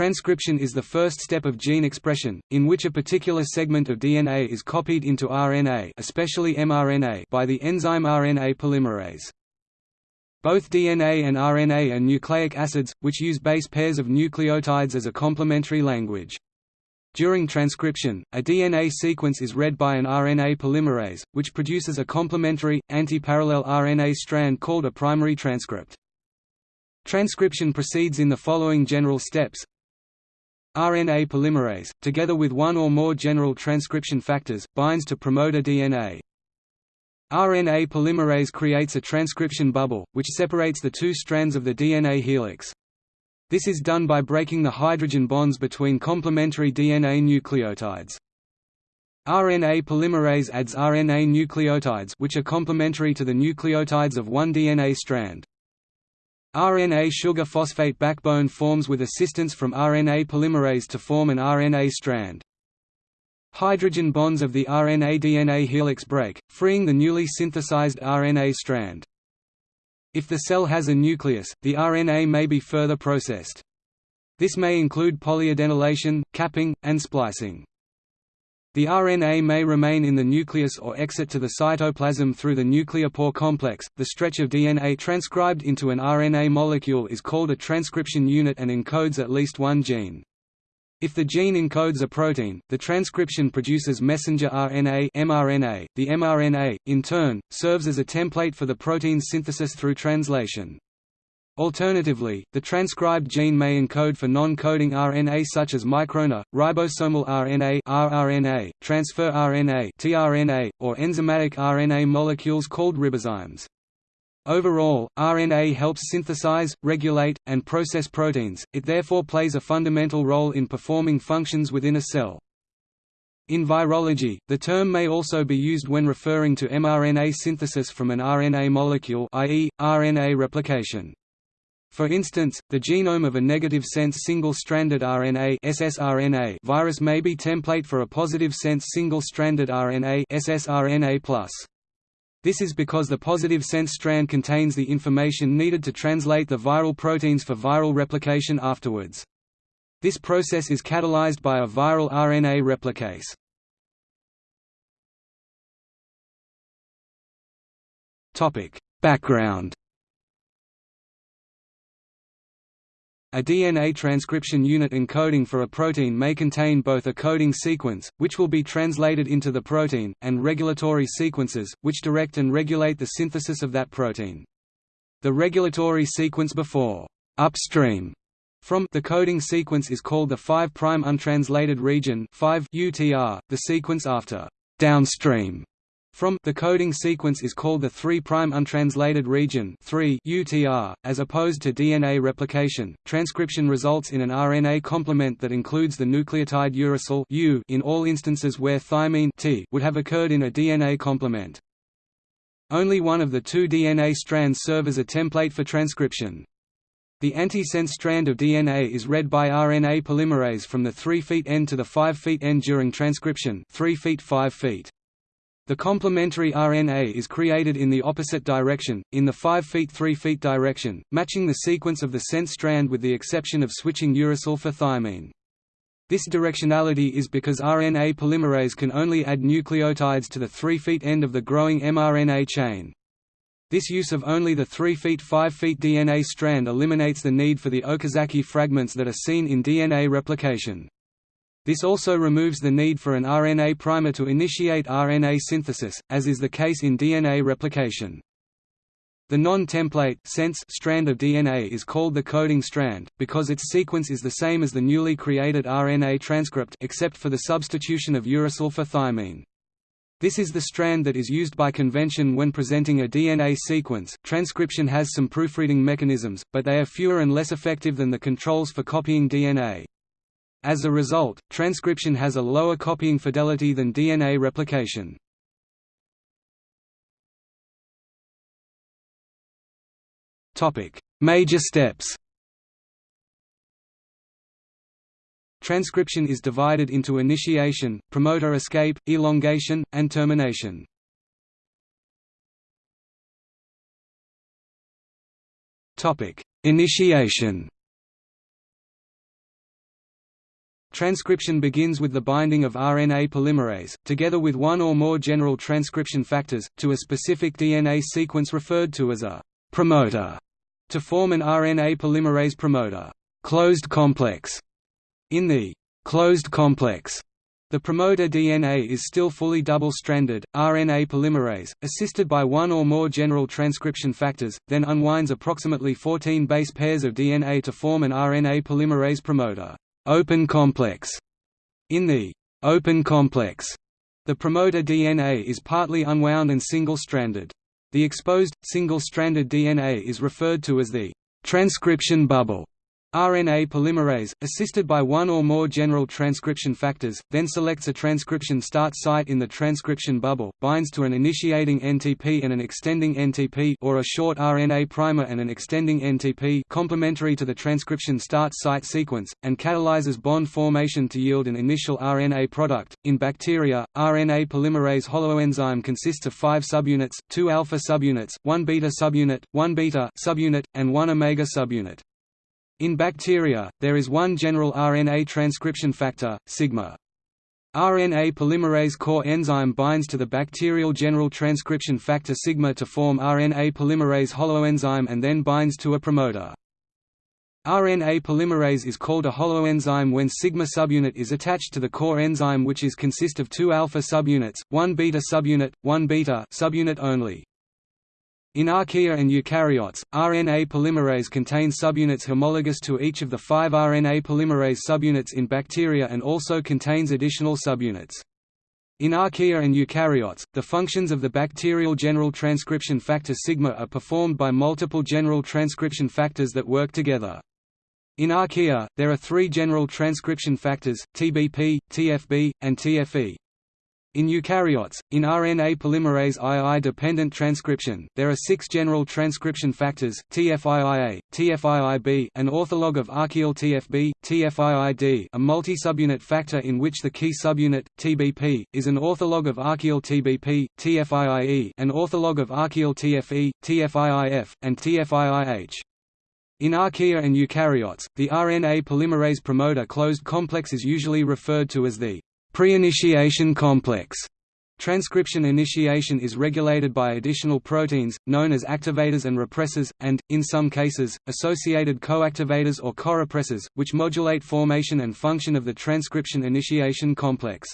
Transcription is the first step of gene expression, in which a particular segment of DNA is copied into RNA especially mRNA by the enzyme RNA polymerase. Both DNA and RNA are nucleic acids, which use base pairs of nucleotides as a complementary language. During transcription, a DNA sequence is read by an RNA polymerase, which produces a complementary, antiparallel RNA strand called a primary transcript. Transcription proceeds in the following general steps RNA polymerase, together with one or more general transcription factors, binds to promoter DNA. RNA polymerase creates a transcription bubble, which separates the two strands of the DNA helix. This is done by breaking the hydrogen bonds between complementary DNA nucleotides. RNA polymerase adds RNA nucleotides which are complementary to the nucleotides of one DNA strand. RNA sugar phosphate backbone forms with assistance from RNA polymerase to form an RNA strand. Hydrogen bonds of the RNA-DNA helix break, freeing the newly synthesized RNA strand. If the cell has a nucleus, the RNA may be further processed. This may include polyadenylation, capping, and splicing. The RNA may remain in the nucleus or exit to the cytoplasm through the nuclear pore complex. The stretch of DNA transcribed into an RNA molecule is called a transcription unit and encodes at least one gene. If the gene encodes a protein, the transcription produces messenger RNA mRNA. .The mRNA, in turn, serves as a template for the protein synthesis through translation. Alternatively, the transcribed gene may encode for non-coding RNA such as microRNA, ribosomal RNA rRNA, transfer RNA tRNA, or enzymatic RNA molecules called ribozymes. Overall, RNA helps synthesize, regulate, and process proteins, it therefore plays a fundamental role in performing functions within a cell. In virology, the term may also be used when referring to mRNA synthesis from an RNA molecule i.e., RNA replication. For instance, the genome of a negative-sense single-stranded RNA ssRNA virus may be template for a positive-sense single-stranded RNA ssRNA+. This is because the positive-sense strand contains the information needed to translate the viral proteins for viral replication afterwards. This process is catalyzed by a viral RNA replicase. Topic: Background A DNA transcription unit encoding for a protein may contain both a coding sequence, which will be translated into the protein, and regulatory sequences, which direct and regulate the synthesis of that protein. The regulatory sequence before upstream from the coding sequence is called the 5' untranslated region 5 UTR. The sequence after downstream from the coding sequence is called the 3' untranslated region 3 UTR. .As opposed to DNA replication, transcription results in an RNA complement that includes the nucleotide uracil U in all instances where thymine T would have occurred in a DNA complement. Only one of the two DNA strands serve as a template for transcription. The antisense strand of DNA is read by RNA polymerase from the 3' end to the 5' end during transcription 3 feet 5 feet. The complementary RNA is created in the opposite direction, in the 5 feet 3 feet direction, matching the sequence of the sense strand with the exception of switching uracil for thymine. This directionality is because RNA polymerase can only add nucleotides to the 3 feet end of the growing mRNA chain. This use of only the 3 feet 5 feet DNA strand eliminates the need for the Okazaki fragments that are seen in DNA replication. This also removes the need for an RNA primer to initiate RNA synthesis, as is the case in DNA replication. The non-template sense strand of DNA is called the coding strand, because its sequence is the same as the newly created RNA transcript except for the substitution of uracil for thymine. This is the strand that is used by convention when presenting a DNA sequence. Transcription has some proofreading mechanisms, but they are fewer and less effective than the controls for copying DNA. As a result, transcription has a lower copying fidelity than DNA replication. Major steps Transcription is divided into initiation, promoter escape, elongation, and termination. Initiation Transcription begins with the binding of RNA polymerase, together with one or more general transcription factors, to a specific DNA sequence referred to as a promoter, to form an RNA polymerase promoter closed complex. In the closed complex, the promoter DNA is still fully double-stranded. RNA polymerase, assisted by one or more general transcription factors, then unwinds approximately 14 base pairs of DNA to form an RNA polymerase promoter open complex. In the open complex, the promoter DNA is partly unwound and single-stranded. The exposed, single-stranded DNA is referred to as the transcription bubble. RNA polymerase, assisted by one or more general transcription factors, then selects a transcription start site in the transcription bubble, binds to an initiating NTP and an extending NTP or a short RNA primer and an extending NTP complementary to the transcription start site sequence, and catalyzes bond formation to yield an initial RNA product. In bacteria, RNA polymerase holoenzyme consists of five subunits, two alpha subunits, one beta subunit, one beta subunit, and one omega subunit. In bacteria, there is one general RNA transcription factor, sigma. RNA polymerase core enzyme binds to the bacterial general transcription factor sigma to form RNA polymerase holoenzyme and then binds to a promoter. RNA polymerase is called a holoenzyme when sigma subunit is attached to the core enzyme which is consist of two alpha subunits, one beta subunit, one beta subunit only. In archaea and eukaryotes, RNA polymerase contains subunits homologous to each of the five RNA polymerase subunits in bacteria and also contains additional subunits. In archaea and eukaryotes, the functions of the bacterial general transcription factor sigma are performed by multiple general transcription factors that work together. In archaea, there are three general transcription factors, TBP, TFB, and TFE. In eukaryotes, in RNA polymerase II-dependent transcription, there are six general transcription factors, TFIIA, TFIIB an ortholog of archaeal TFB, TFIID a multi-subunit factor in which the key subunit, TBP, is an ortholog of archaeal TBP, TFIIE an ortholog of archaeal TFE, TFIIF, and TFIIH. In archaea and eukaryotes, the RNA polymerase promoter closed complex is usually referred to as the Pre-initiation complex Transcription initiation is regulated by additional proteins, known as activators and repressors, and, in some cases, associated coactivators or corepressors, which modulate formation and function of the transcription initiation complex.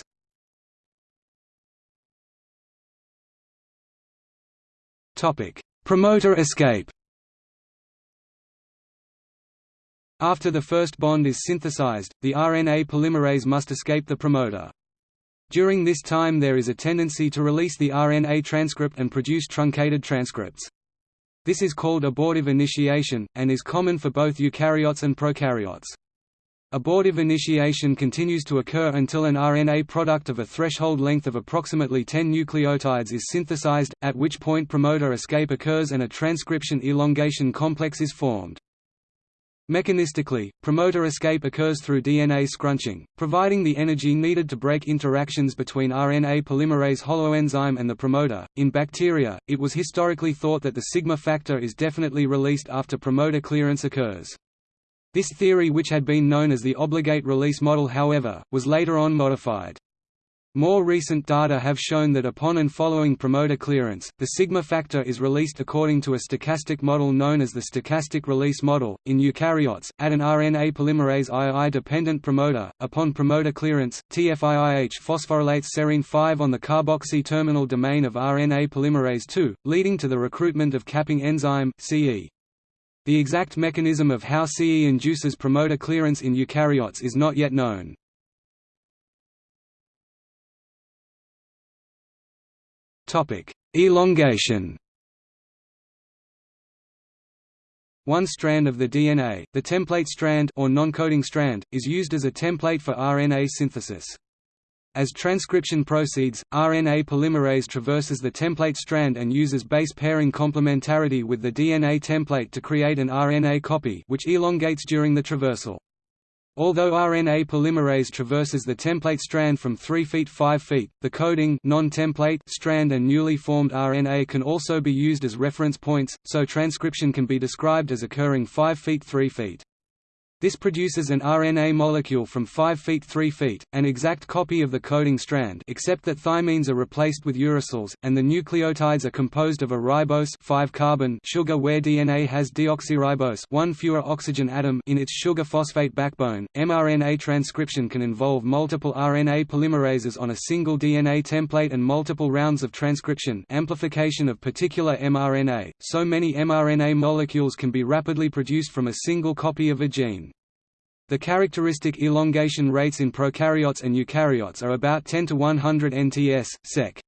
Promoter escape After the first bond is synthesized, the RNA polymerase must escape the promoter. During this time there is a tendency to release the RNA transcript and produce truncated transcripts. This is called abortive initiation, and is common for both eukaryotes and prokaryotes. Abortive initiation continues to occur until an RNA product of a threshold length of approximately 10 nucleotides is synthesized, at which point promoter escape occurs and a transcription elongation complex is formed. Mechanistically, promoter escape occurs through DNA scrunching, providing the energy needed to break interactions between RNA polymerase holoenzyme and the promoter. In bacteria, it was historically thought that the sigma factor is definitely released after promoter clearance occurs. This theory which had been known as the obligate release model however, was later on modified. More recent data have shown that upon and following promoter clearance, the sigma factor is released according to a stochastic model known as the stochastic release model. In eukaryotes, at an RNA polymerase II-dependent promoter, upon promoter clearance, TFIIH phosphorylates serine 5 on the carboxy terminal domain of RNA polymerase II, leading to the recruitment of capping enzyme CE. The exact mechanism of how CE induces promoter clearance in eukaryotes is not yet known. Topic: Elongation. One strand of the DNA, the template strand or non-coding strand, is used as a template for RNA synthesis. As transcription proceeds, RNA polymerase traverses the template strand and uses base pairing complementarity with the DNA template to create an RNA copy which elongates during the traversal. Although RNA polymerase traverses the template strand from 3 feet 5 feet, the coding non-template strand and newly formed RNA can also be used as reference points, so transcription can be described as occurring 5 feet 3 feet. This produces an RNA molecule from 5 feet 3 feet, an exact copy of the coding strand except that thymines are replaced with uracils, and the nucleotides are composed of a ribose 5 carbon sugar where DNA has deoxyribose one fewer oxygen atom in its sugar phosphate backbone. mRNA transcription can involve multiple RNA polymerases on a single DNA template and multiple rounds of transcription amplification of particular mRNA, so many mRNA molecules can be rapidly produced from a single copy of a gene. The characteristic elongation rates in prokaryotes and eukaryotes are about 10 to 100 nts, sec.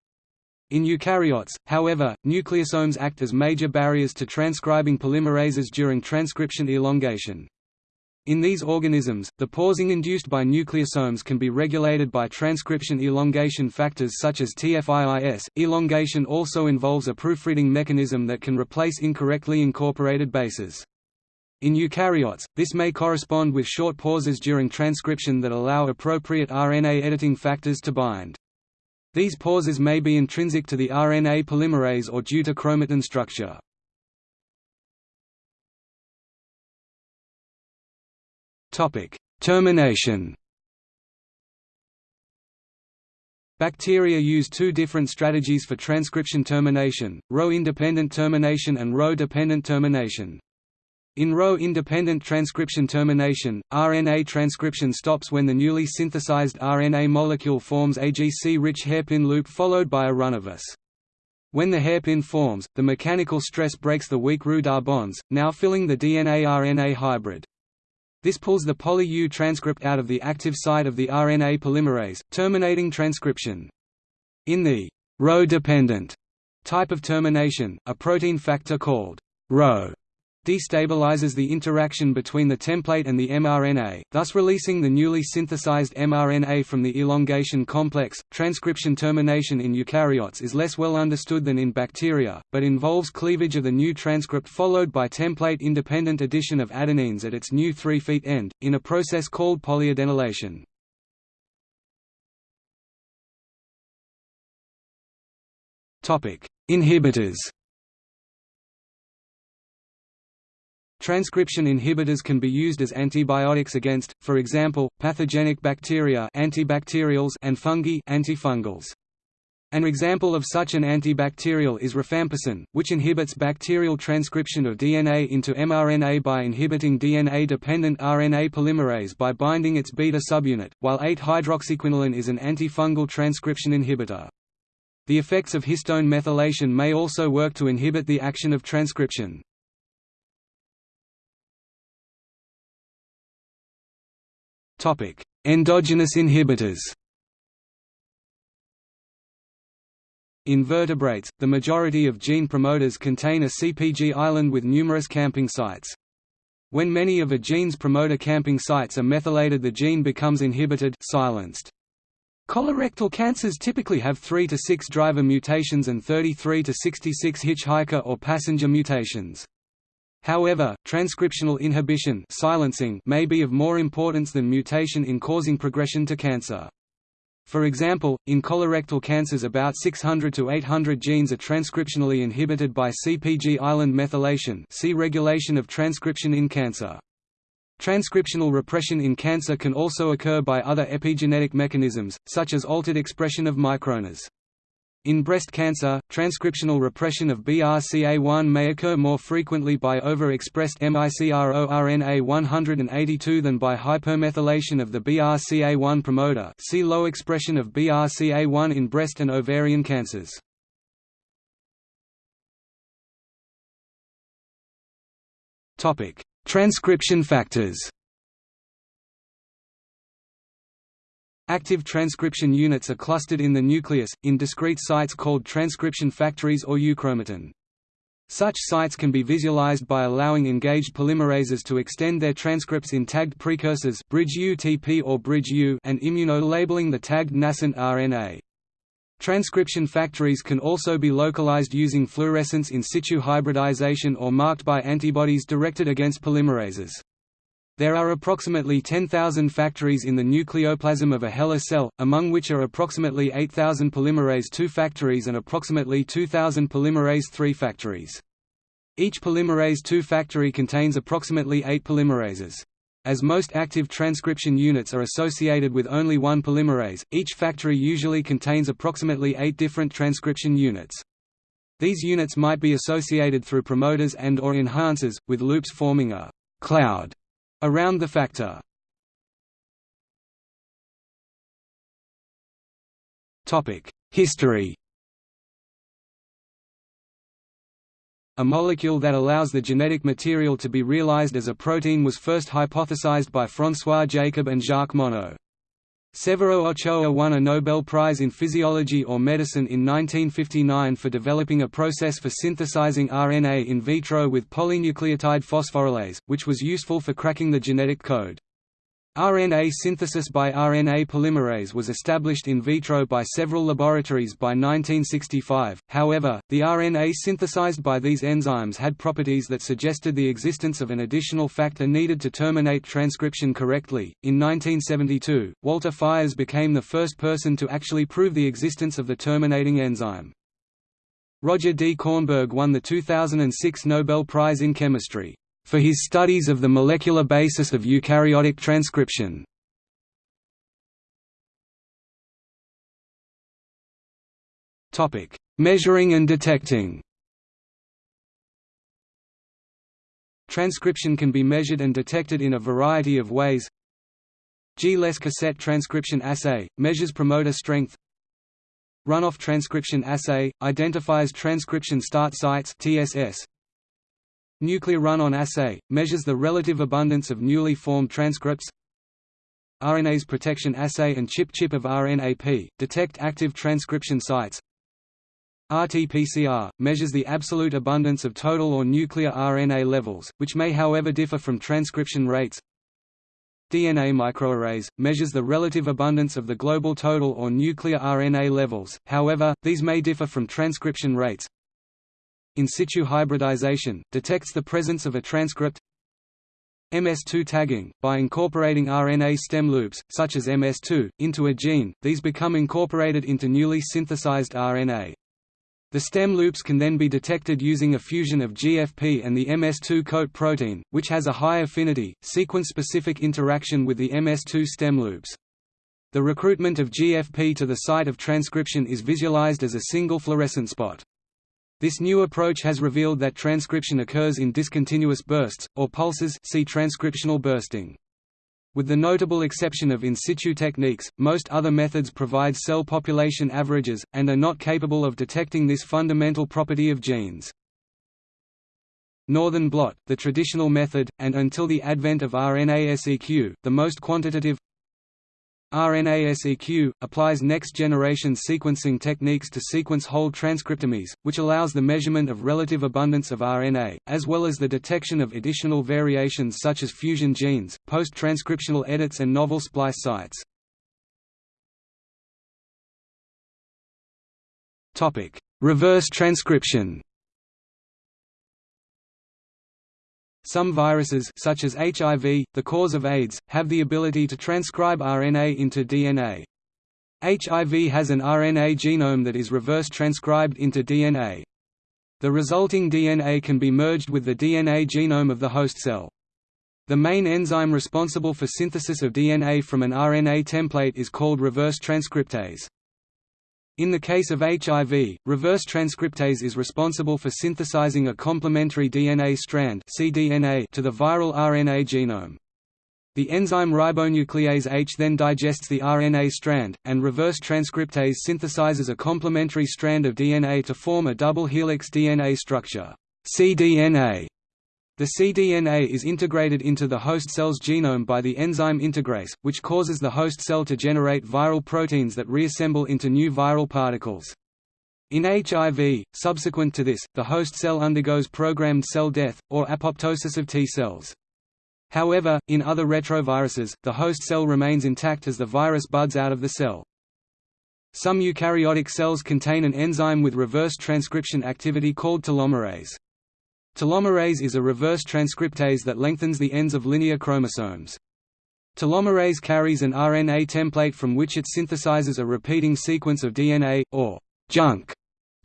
In eukaryotes, however, nucleosomes act as major barriers to transcribing polymerases during transcription elongation. In these organisms, the pausing induced by nucleosomes can be regulated by transcription elongation factors such as TFIIS. Elongation also involves a proofreading mechanism that can replace incorrectly incorporated bases. In eukaryotes, this may correspond with short pauses during transcription that allow appropriate RNA editing factors to bind. These pauses may be intrinsic to the RNA polymerase or due to chromatin structure. Termination Bacteria use two different strategies for transcription termination, Rho-independent termination and Rho-dependent termination. In Rho-independent transcription termination, RNA transcription stops when the newly synthesized RNA molecule forms a GC-rich hairpin loop followed by a run of S. When the hairpin forms, the mechanical stress breaks the weak Ruda bonds, now filling the DNA-RNA hybrid. This pulls the poly-U transcript out of the active site of the RNA polymerase, terminating transcription. In the Rho-dependent type of termination, a protein factor called Rho destabilizes the interaction between the template and the mRNA, thus releasing the newly synthesized mRNA from the elongation complex. Transcription termination in eukaryotes is less well understood than in bacteria, but involves cleavage of the new transcript followed by template-independent addition of adenines at its new 3' end, in a process called polyadenylation. Inhibitors Transcription inhibitors can be used as antibiotics against, for example, pathogenic bacteria antibacterials and fungi antifungals. An example of such an antibacterial is rifampicin, which inhibits bacterial transcription of DNA into mRNA by inhibiting DNA-dependent RNA polymerase by binding its beta subunit, while 8-hydroxyquinoline is an antifungal transcription inhibitor. The effects of histone methylation may also work to inhibit the action of transcription. Endogenous inhibitors. In vertebrates, the majority of gene promoters contain a CPG island with numerous camping sites. When many of a gene's promoter camping sites are methylated the gene becomes inhibited silenced. Colorectal cancers typically have 3 to 6 driver mutations and 33 to 66 hitchhiker or passenger mutations. However, transcriptional inhibition silencing may be of more importance than mutation in causing progression to cancer. For example, in colorectal cancers about 600 to 800 genes are transcriptionally inhibited by CpG island methylation see regulation of transcription in cancer. Transcriptional repression in cancer can also occur by other epigenetic mechanisms, such as altered expression of microRNAs. In breast cancer, transcriptional repression of BRCA1 may occur more frequently by overexpressed microRNA 182 than by hypermethylation of the BRCA1 promoter see low expression of BRCA1 in breast and ovarian cancers. Transcription factors Active transcription units are clustered in the nucleus, in discrete sites called transcription factories or euchromatin. Such sites can be visualized by allowing engaged polymerases to extend their transcripts in tagged precursors bridge UTP or bridge U and immunolabeling the tagged nascent RNA. Transcription factories can also be localized using fluorescence in situ hybridization or marked by antibodies directed against polymerases. There are approximately 10,000 factories in the nucleoplasm of a HeLa cell, among which are approximately 8,000 polymerase II factories and approximately 2,000 polymerase III factories. Each polymerase II factory contains approximately 8 polymerases. As most active transcription units are associated with only one polymerase, each factory usually contains approximately eight different transcription units. These units might be associated through promoters and or enhancers, with loops forming a «cloud» around the factor. History A molecule that allows the genetic material to be realized as a protein was first hypothesized by François Jacob and Jacques Monod. Severo Ochoa won a Nobel Prize in Physiology or Medicine in 1959 for developing a process for synthesizing RNA in vitro with polynucleotide phosphorylase, which was useful for cracking the genetic code. RNA synthesis by RNA polymerase was established in vitro by several laboratories by 1965, however, the RNA synthesized by these enzymes had properties that suggested the existence of an additional factor needed to terminate transcription correctly. In 1972, Walter Fiers became the first person to actually prove the existence of the terminating enzyme. Roger D. Kornberg won the 2006 Nobel Prize in Chemistry for his studies of the molecular basis of eukaryotic transcription. Measuring and detecting Transcription can be measured and detected in a variety of ways. G-less cassette transcription assay, measures promoter strength Runoff transcription assay, identifies transcription start sites TSS. Nuclear run-on assay, measures the relative abundance of newly formed transcripts. RNase protection assay and ChIP-ChIP of RNAP, detect active transcription sites. RT-PCR, measures the absolute abundance of total or nuclear RNA levels, which may however differ from transcription rates. DNA microarrays, measures the relative abundance of the global total or nuclear RNA levels, however, these may differ from transcription rates in situ hybridization, detects the presence of a transcript MS2 tagging, by incorporating RNA stem loops, such as MS2, into a gene, these become incorporated into newly synthesized RNA. The stem loops can then be detected using a fusion of GFP and the MS2 coat protein, which has a high affinity, sequence-specific interaction with the MS2 stem loops. The recruitment of GFP to the site of transcription is visualized as a single fluorescent spot. This new approach has revealed that transcription occurs in discontinuous bursts, or pulses see transcriptional bursting. With the notable exception of in situ techniques, most other methods provide cell population averages, and are not capable of detecting this fundamental property of genes. Northern blot, the traditional method, and until the advent of RNA-seq, the most quantitative, RNA-seq, applies next-generation sequencing techniques to sequence whole transcriptomes, which allows the measurement of relative abundance of RNA, as well as the detection of additional variations such as fusion genes, post-transcriptional edits and novel splice sites. Reverse transcription Some viruses such as HIV, the cause of AIDS, have the ability to transcribe RNA into DNA. HIV has an RNA genome that is reverse transcribed into DNA. The resulting DNA can be merged with the DNA genome of the host cell. The main enzyme responsible for synthesis of DNA from an RNA template is called reverse transcriptase. In the case of HIV, reverse transcriptase is responsible for synthesizing a complementary DNA strand cDNA to the viral RNA genome. The enzyme ribonuclease H then digests the RNA strand, and reverse transcriptase synthesizes a complementary strand of DNA to form a double helix DNA structure cDNA. The cDNA is integrated into the host cell's genome by the enzyme integrase, which causes the host cell to generate viral proteins that reassemble into new viral particles. In HIV, subsequent to this, the host cell undergoes programmed cell death, or apoptosis of T cells. However, in other retroviruses, the host cell remains intact as the virus buds out of the cell. Some eukaryotic cells contain an enzyme with reverse transcription activity called telomerase. Telomerase is a reverse transcriptase that lengthens the ends of linear chromosomes. Telomerase carries an RNA template from which it synthesizes a repeating sequence of DNA, or junk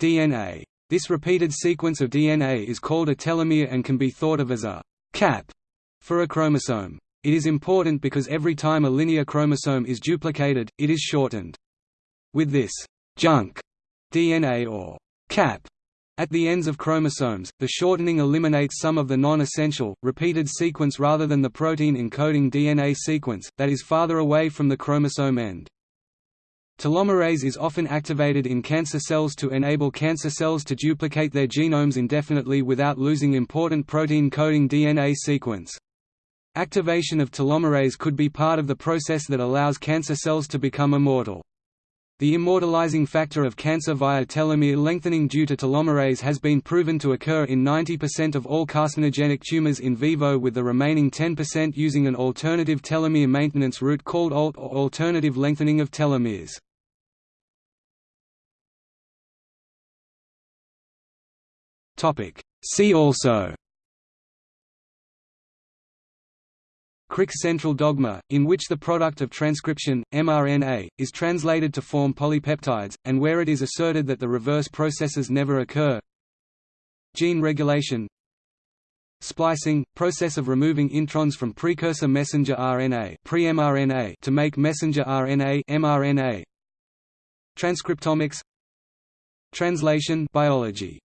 DNA. This repeated sequence of DNA is called a telomere and can be thought of as a cap for a chromosome. It is important because every time a linear chromosome is duplicated, it is shortened. With this junk DNA or cap at the ends of chromosomes, the shortening eliminates some of the non-essential, repeated sequence rather than the protein encoding DNA sequence, that is farther away from the chromosome end. Telomerase is often activated in cancer cells to enable cancer cells to duplicate their genomes indefinitely without losing important protein-coding DNA sequence. Activation of telomerase could be part of the process that allows cancer cells to become immortal. The immortalizing factor of cancer via telomere lengthening due to telomerase has been proven to occur in 90% of all carcinogenic tumors in vivo with the remaining 10% using an alternative telomere maintenance route called ALT or alternative lengthening of telomeres. See also Crick's central dogma, in which the product of transcription, mRNA, is translated to form polypeptides, and where it is asserted that the reverse processes never occur. Gene regulation. Splicing – process of removing introns from precursor messenger RNA pre-mRNA to make messenger RNA mRNA. Transcriptomics. Translation biology